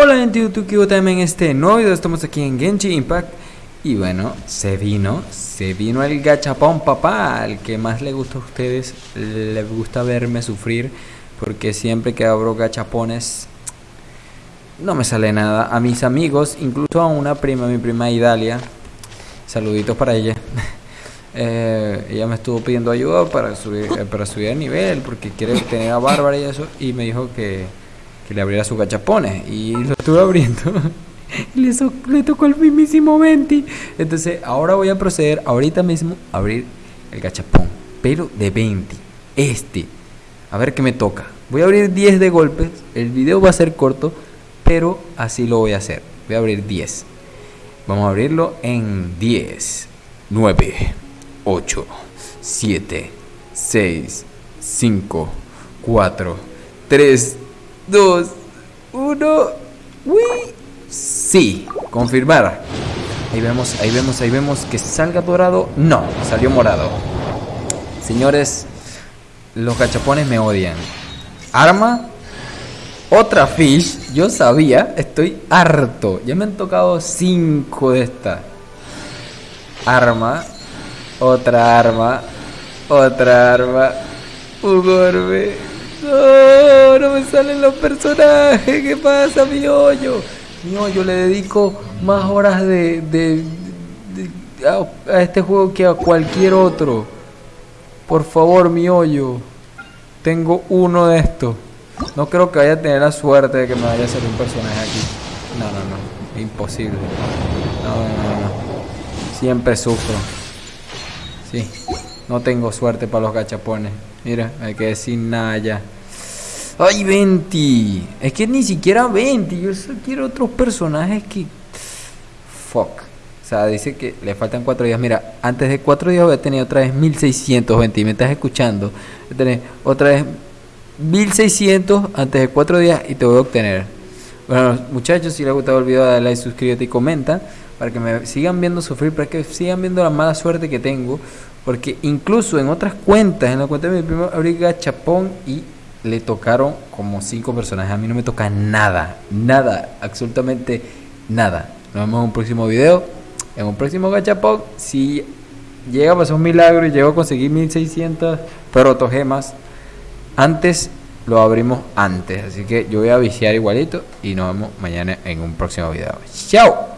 Hola gente de YouTube, también en este nuevo video. Estamos aquí en Genji Impact. Y bueno, se vino, se vino el gachapón papá Al que más le gusta a ustedes, le gusta verme sufrir Porque siempre que abro gachapones no me sale nada. A mis amigos, incluso a una prima, mi prima Idalia Saluditos para ella. Eh, Ella me estuvo pidiendo ayuda para subir, eh, para subir el nivel Porque quiere tener a Bárbara y eso Y me dijo que que le abriera sus gachapones. Y lo estuve abriendo. Le, le tocó el mismísimo 20 entonces ahora voy a proceder ahorita mismo a abrir el gachapón. Pero de 20 este. A ver qué me toca. Voy a abrir 10 de golpes. El video va a ser corto pero así lo voy a hacer. Voy a abrir 10 vamos a abrirlo en 10 9 8 7 6 5 4 3 2, 1. ¡Uy! Sí, confirmar. Ahí vemos, ahí vemos, ahí vemos que salga dorado. No, salió morado. Señores, los gachapones me odian. Arma. Otra fish. Yo sabía, estoy harto. Ya me han tocado 5 de esta. Arma. Otra arma. Otra arma. Un. No, me salen los personajes. ¿Qué pasa, mi hoyo? Mi hoyo le dedico más horas de, a, este juego que a cualquier otro. Por favor, mi hoyo. Tengo uno de estos. No creo que vaya a tener la suerte de que me vaya a salir un personaje aquí. No, no, no. Imposible. No, no, no. Siempre sufro. Sí. No tengo suerte para los gachapones. Mira, hay que decir nada ya. ¡Ay, 20! Es que ni siquiera 20. Yo solo quiero otros personajes que. Fuck. O sea, dice que le faltan 4 días. Mira, antes de 4 días voy a tener otra vez 1620. Y me estás escuchando. Voy a tener otra vez 1600 antes de 4 días y te voy a obtener. Bueno, muchachos, si les ha gustado el video, dale like, suscríbete y comenta. Para que me sigan viendo sufrir, para que sigan viendo la mala suerte que tengo. Porque incluso en otras cuentas, en la cuenta de mi primo, abrí gachapón y le tocaron como cinco personajes. A mí no me toca nada, nada, absolutamente nada. Nos vemos en un próximo video, en un próximo gachapón. Si llega a pasar un milagro y llego a conseguir 1600 protogemas, antes lo abrimos antes. Así que yo voy a viciar igualito y nos vemos mañana en un próximo video. ¡Chao!